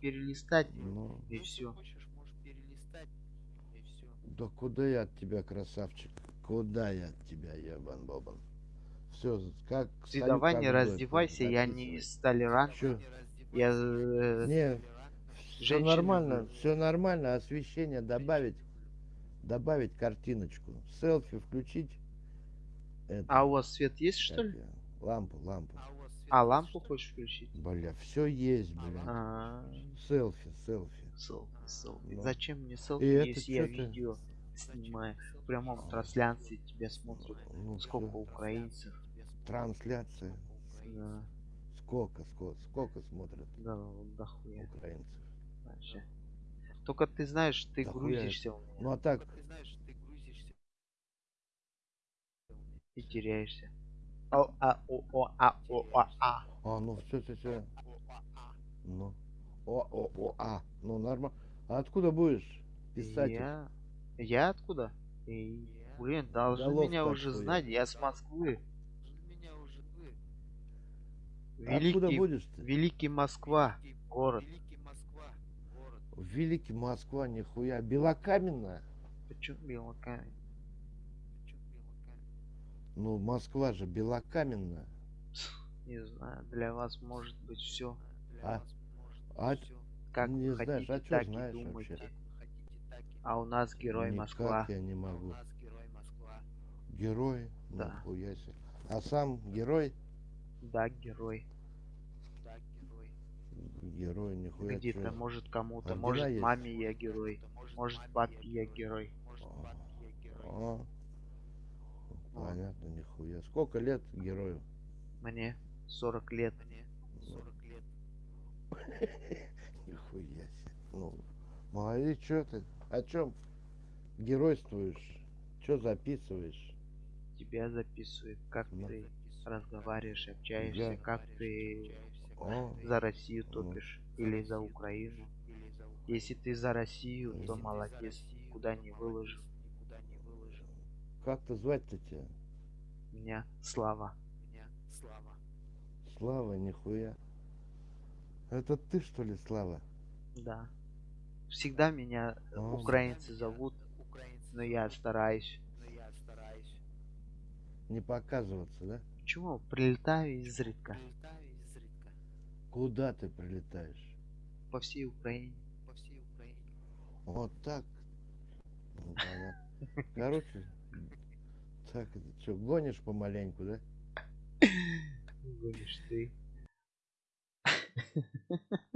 перелистать Ну, и все. да куда я от тебя, красавчик? Куда я от тебя, ебан бобан? Все, как Ты стою, давай как не раздевайся, я не записывай. с толерант. Чё? Я э, Не, все нормально, все нормально. Освещение добавить, добавить картиночку, селфи включить. Это, А у вас свет есть, как что ли? её, Лампу, лампу. А, лампу хочешь включить? Бля, все есть, бля. А, Селфи, селфи. селфи, селфи. Ну. Зачем мне селфи, И это если я ты? видео снимаю? В прямом трансляции тебя смотрят. Ну, Сколько всё. украинцев? Трансляция. Да, Сколько, сколько, сколько смотрят да, вот дохуя украинцев? вообще. Только ты знаешь, ты Дохуя. грузишься у меня Ну а так, и теряешься. О, а, о, о, а, о, а, а. а, ну все, все, все. Ну. О, о, о, а. Ну нормально. А откуда будешь писать? Я... Я откуда? Эй, блин, должны Головка меня уже твоя. знать, я с Москвы. Откуда Великий, будешь-то? Великий Москва, город. Великий Москва, нихуя. Белокаменная? Почему белокамень? Ну, Москва же белокаменная. Не знаю, для вас может быть все. А, а Как не вы знаешь, хотите, а так и знаешь думайте. вообще? А у нас герой никак Москва. я не могу. Герой? Да. Себе. А сам герой? Да, герой. Герой, нихуя. Где-то, может, кому-то, Ордена может, есть? маме я герой. Может, папе я герой. А, Вот. Понятно, нихуя. Сколько лет герою? Мне 40 лет. Нихуя себе. Ну, молодец, что ты? О чем геройствуешь? Что записываешь? Тебя записывают, как Ну. ты разговариваешь, общаешься, Я- как ты О, за Россию Ну. топишь или за Украину. Если ты за Россию, то молодец, куда не выложил. Как-то звать-то тебя? Меня Слава. Слава, нихуя. Это ты, что ли, Слава? Да. Всегда меня э, А. украинцы зовут, но я стараюсь. Не показываться, да? Почему? Прилетаю изредка Куда ты прилетаешь? по всей Украине. Вот так. Ну, понятно. Короче, так, это что, гонишь помаленьку, да? Говоришь ты.